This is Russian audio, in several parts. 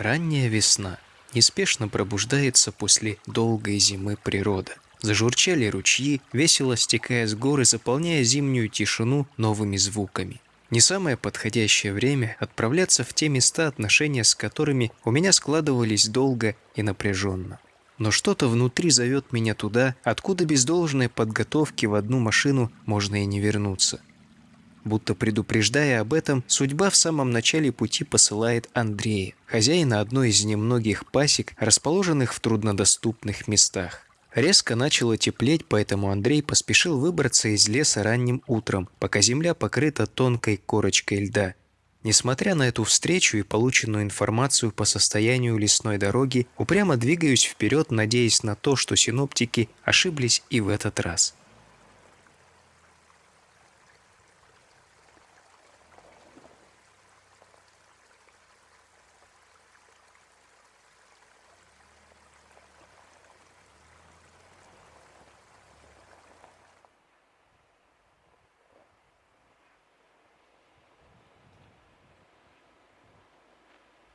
Ранняя весна неспешно пробуждается после долгой зимы природа. Зажурчали ручьи, весело стекая с горы, заполняя зимнюю тишину новыми звуками. Не самое подходящее время отправляться в те места, отношения с которыми у меня складывались долго и напряженно. Но что-то внутри зовет меня туда, откуда без должной подготовки в одну машину можно и не вернуться. Будто предупреждая об этом, судьба в самом начале пути посылает Андрея, хозяина одной из немногих пасек, расположенных в труднодоступных местах. Резко начало теплеть, поэтому Андрей поспешил выбраться из леса ранним утром, пока земля покрыта тонкой корочкой льда. Несмотря на эту встречу и полученную информацию по состоянию лесной дороги, упрямо двигаюсь вперед, надеясь на то, что синоптики ошиблись и в этот раз.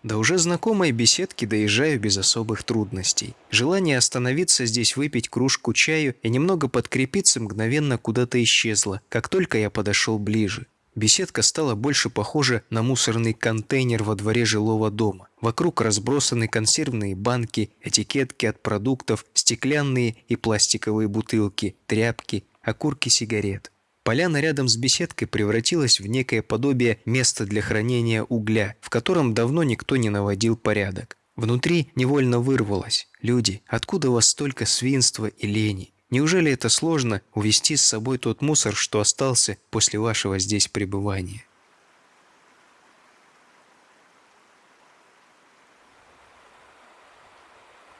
До уже знакомой беседки доезжаю без особых трудностей. Желание остановиться здесь, выпить кружку чаю и немного подкрепиться мгновенно куда-то исчезло, как только я подошел ближе. Беседка стала больше похожа на мусорный контейнер во дворе жилого дома. Вокруг разбросаны консервные банки, этикетки от продуктов, стеклянные и пластиковые бутылки, тряпки, окурки сигарет. Поляна рядом с беседкой превратилась в некое подобие места для хранения угля, в котором давно никто не наводил порядок. Внутри невольно вырвалось. Люди, откуда у вас столько свинства и лени? Неужели это сложно увести с собой тот мусор, что остался после вашего здесь пребывания?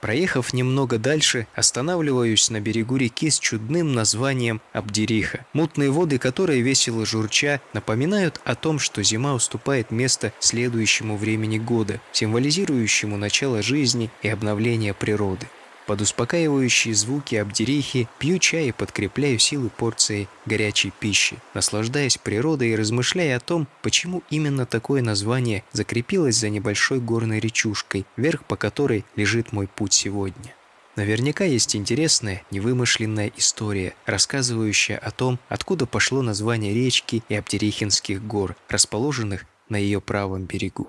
Проехав немного дальше, останавливаюсь на берегу реки с чудным названием Абдериха, мутные воды которой весело журча напоминают о том, что зима уступает место следующему времени года, символизирующему начало жизни и обновление природы. Под успокаивающие звуки Абдерихи пью чай и подкрепляю силы порцией горячей пищи, наслаждаясь природой и размышляя о том, почему именно такое название закрепилось за небольшой горной речушкой, верх по которой лежит мой путь сегодня. Наверняка есть интересная, невымышленная история, рассказывающая о том, откуда пошло название речки и Абдерихинских гор, расположенных на ее правом берегу.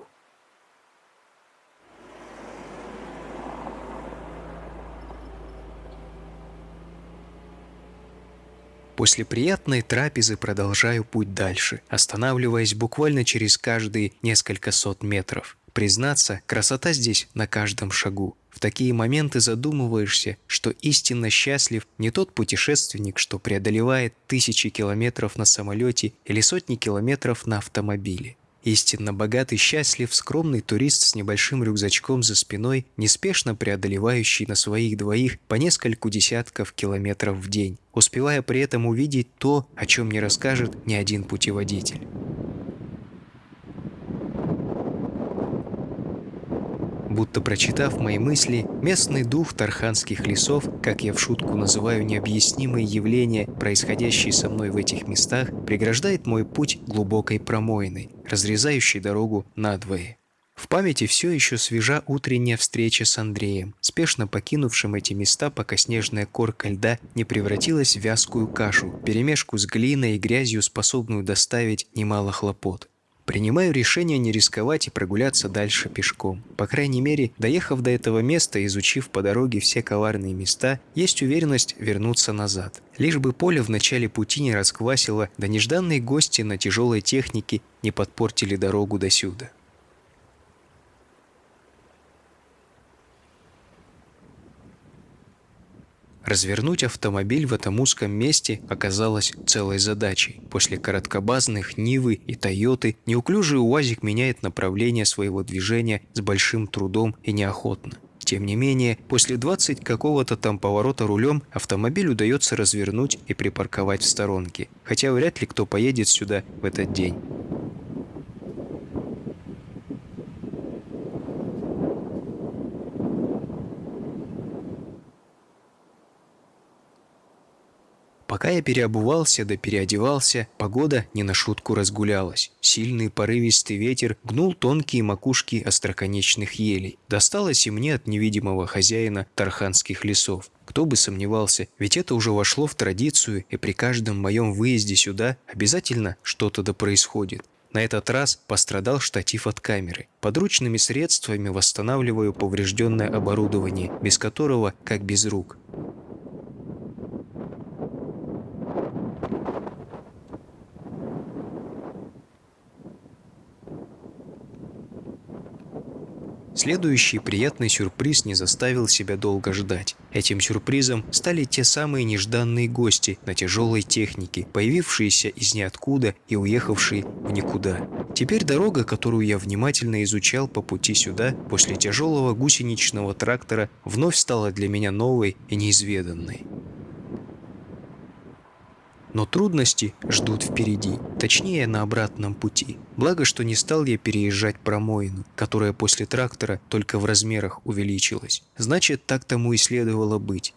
После приятной трапезы продолжаю путь дальше, останавливаясь буквально через каждые несколько сот метров. Признаться, красота здесь на каждом шагу. В такие моменты задумываешься, что истинно счастлив не тот путешественник, что преодолевает тысячи километров на самолете или сотни километров на автомобиле. Истинно богатый, счастлив, скромный турист с небольшим рюкзачком за спиной, неспешно преодолевающий на своих двоих по нескольку десятков километров в день, успевая при этом увидеть то, о чем не расскажет ни один путеводитель. Будто прочитав мои мысли, местный дух тарханских лесов, как я в шутку называю необъяснимые явления, происходящие со мной в этих местах, преграждает мой путь глубокой промоиной, разрезающей дорогу надвое. В памяти все еще свежа утренняя встреча с Андреем, спешно покинувшим эти места, пока снежная корка льда не превратилась в вязкую кашу, перемешку с глиной и грязью, способную доставить немало хлопот. Принимаю решение не рисковать и прогуляться дальше пешком. По крайней мере, доехав до этого места, изучив по дороге все коварные места, есть уверенность вернуться назад. Лишь бы поле в начале пути не расквасило, да нежданные гости на тяжелой технике не подпортили дорогу до сюда. Развернуть автомобиль в этом узком месте оказалось целой задачей. После короткобазных Нивы и Тойоты неуклюжий УАЗик меняет направление своего движения с большим трудом и неохотно. Тем не менее, после 20 какого-то там поворота рулем автомобиль удается развернуть и припарковать в сторонке, хотя вряд ли кто поедет сюда в этот день. Пока я переобувался да переодевался, погода не на шутку разгулялась. Сильный порывистый ветер гнул тонкие макушки остроконечных елей. Досталось и мне от невидимого хозяина тарханских лесов. Кто бы сомневался, ведь это уже вошло в традицию, и при каждом моем выезде сюда обязательно что-то да происходит. На этот раз пострадал штатив от камеры. Подручными средствами восстанавливаю поврежденное оборудование, без которого как без рук. Следующий приятный сюрприз не заставил себя долго ждать. Этим сюрпризом стали те самые нежданные гости на тяжелой технике, появившиеся из ниоткуда и уехавшие в никуда. Теперь дорога, которую я внимательно изучал по пути сюда, после тяжелого гусеничного трактора, вновь стала для меня новой и неизведанной. Но трудности ждут впереди, точнее на обратном пути. Благо, что не стал я переезжать промоину, которая после трактора только в размерах увеличилась. Значит, так тому и следовало быть.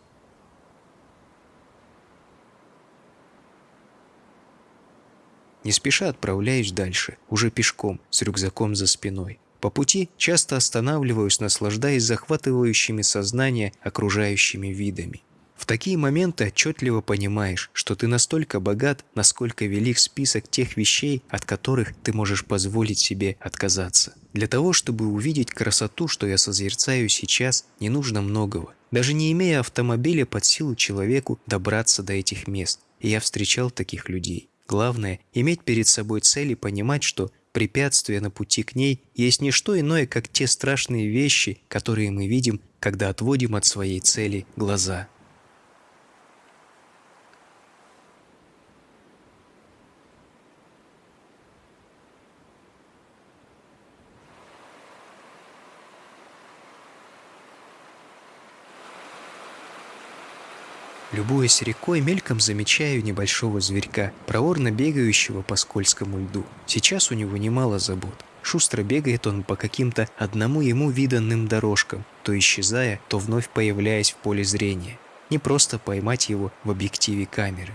Не спеша отправляюсь дальше, уже пешком, с рюкзаком за спиной. По пути часто останавливаюсь, наслаждаясь захватывающими сознание окружающими видами. Такие моменты отчетливо понимаешь, что ты настолько богат, насколько велик список тех вещей, от которых ты можешь позволить себе отказаться. Для того, чтобы увидеть красоту, что я созерцаю сейчас, не нужно многого. Даже не имея автомобиля под силу человеку добраться до этих мест. И я встречал таких людей. Главное – иметь перед собой цель и понимать, что препятствия на пути к ней есть не что иное, как те страшные вещи, которые мы видим, когда отводим от своей цели глаза. Любуясь рекой, мельком замечаю небольшого зверька, проворно бегающего по скользкому льду. Сейчас у него немало забот. Шустро бегает он по каким-то одному ему виданным дорожкам, то исчезая, то вновь появляясь в поле зрения. Не просто поймать его в объективе камеры.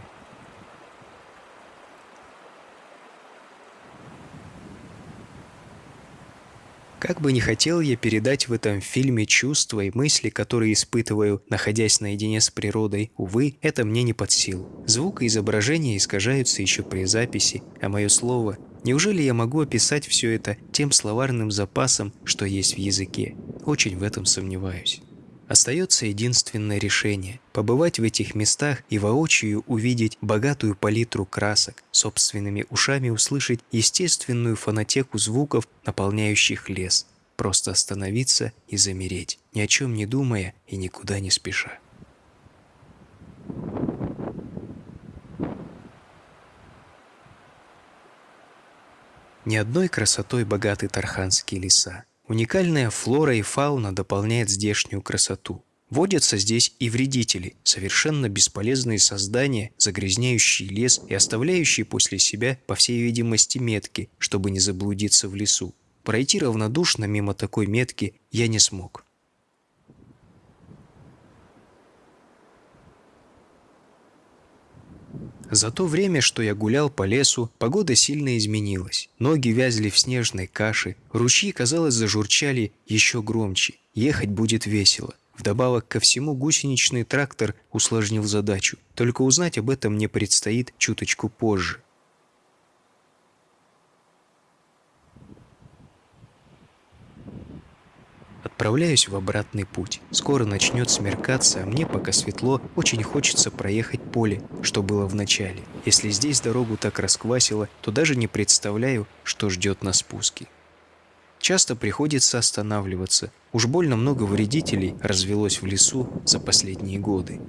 Как бы не хотел я передать в этом фильме чувства и мысли, которые испытываю, находясь наедине с природой, увы, это мне не под силу. Звук и изображение искажаются еще при записи, а мое слово Неужели я могу описать все это тем словарным запасом, что есть в языке? Очень в этом сомневаюсь. Остается единственное решение – побывать в этих местах и воочию увидеть богатую палитру красок, собственными ушами услышать естественную фонотеку звуков, наполняющих лес. Просто остановиться и замереть, ни о чем не думая и никуда не спеша. Ни одной красотой богаты тарханские леса. Уникальная флора и фауна дополняет здешнюю красоту. Водятся здесь и вредители, совершенно бесполезные создания, загрязняющие лес и оставляющие после себя, по всей видимости, метки, чтобы не заблудиться в лесу. Пройти равнодушно мимо такой метки я не смог. За то время, что я гулял по лесу, погода сильно изменилась. Ноги вязли в снежной каше, ручьи, казалось, зажурчали еще громче. Ехать будет весело. Вдобавок ко всему гусеничный трактор усложнил задачу. Только узнать об этом мне предстоит чуточку позже. Отправляюсь в обратный путь. Скоро начнет смеркаться, а мне, пока светло, очень хочется проехать поле, что было в начале. Если здесь дорогу так расквасило, то даже не представляю, что ждет на спуске. Часто приходится останавливаться. Уж больно много вредителей развелось в лесу за последние годы.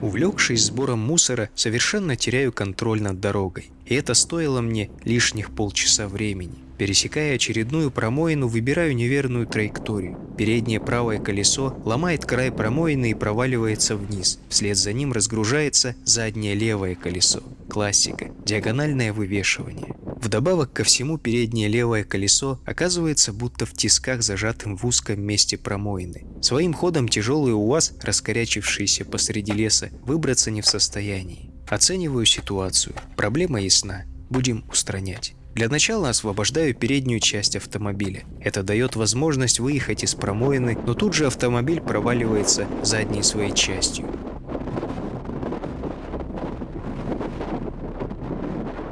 Увлекшись сбором мусора, совершенно теряю контроль над дорогой. И это стоило мне лишних полчаса времени. Пересекая очередную промоину, выбираю неверную траекторию. Переднее правое колесо ломает край промоины и проваливается вниз. Вслед за ним разгружается заднее левое колесо. Классика. Диагональное вывешивание. Вдобавок ко всему переднее левое колесо оказывается будто в тисках, зажатым в узком месте промоины. Своим ходом тяжелый УАЗ, раскорячившийся посреди леса, выбраться не в состоянии. Оцениваю ситуацию. Проблема ясна. Будем устранять. Для начала освобождаю переднюю часть автомобиля. Это дает возможность выехать из промоины, но тут же автомобиль проваливается задней своей частью.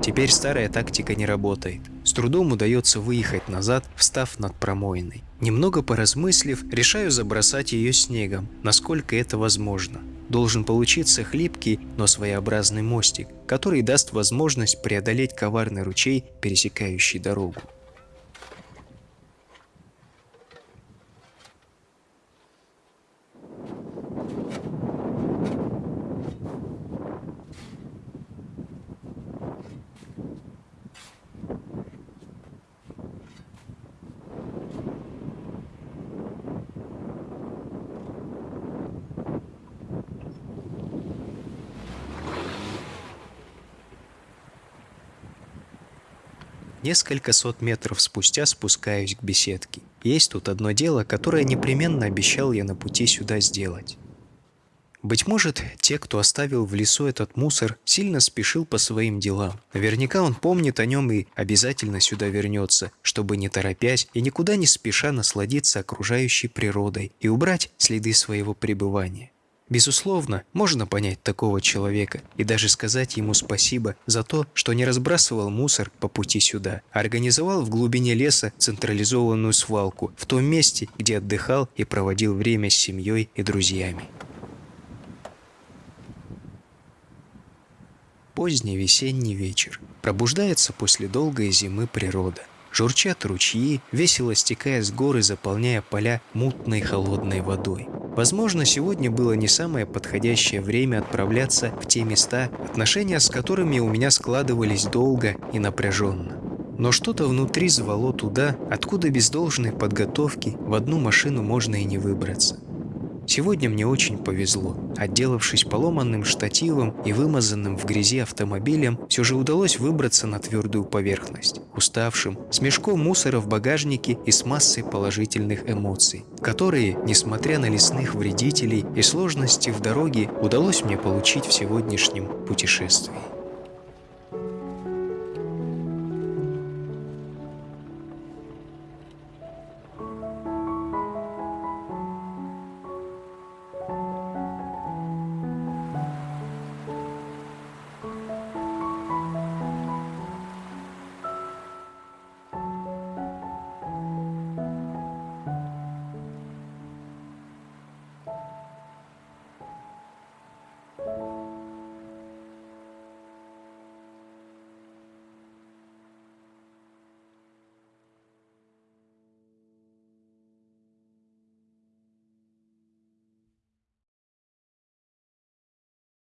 Теперь старая тактика не работает. С трудом удается выехать назад, встав над промоиной. Немного поразмыслив, решаю забросать ее снегом, насколько это возможно должен получиться хлипкий, но своеобразный мостик, который даст возможность преодолеть коварный ручей, пересекающий дорогу. Несколько сот метров спустя спускаюсь к беседке. Есть тут одно дело, которое непременно обещал я на пути сюда сделать. Быть может, те, кто оставил в лесу этот мусор, сильно спешил по своим делам. Наверняка он помнит о нем и обязательно сюда вернется, чтобы не торопясь и никуда не спеша насладиться окружающей природой и убрать следы своего пребывания. Безусловно, можно понять такого человека и даже сказать ему спасибо за то, что не разбрасывал мусор по пути сюда, а организовал в глубине леса централизованную свалку в том месте, где отдыхал и проводил время с семьей и друзьями. Поздний весенний вечер. Пробуждается после долгой зимы природа. Журчат ручьи, весело стекая с горы, заполняя поля мутной холодной водой. Возможно, сегодня было не самое подходящее время отправляться в те места, отношения с которыми у меня складывались долго и напряженно. Но что-то внутри звало туда, откуда без должной подготовки в одну машину можно и не выбраться. Сегодня мне очень повезло. Отделавшись поломанным штативом и вымазанным в грязи автомобилем, все же удалось выбраться на твердую поверхность. Уставшим, с мешком мусора в багажнике и с массой положительных эмоций, которые, несмотря на лесных вредителей и сложности в дороге, удалось мне получить в сегодняшнем путешествии.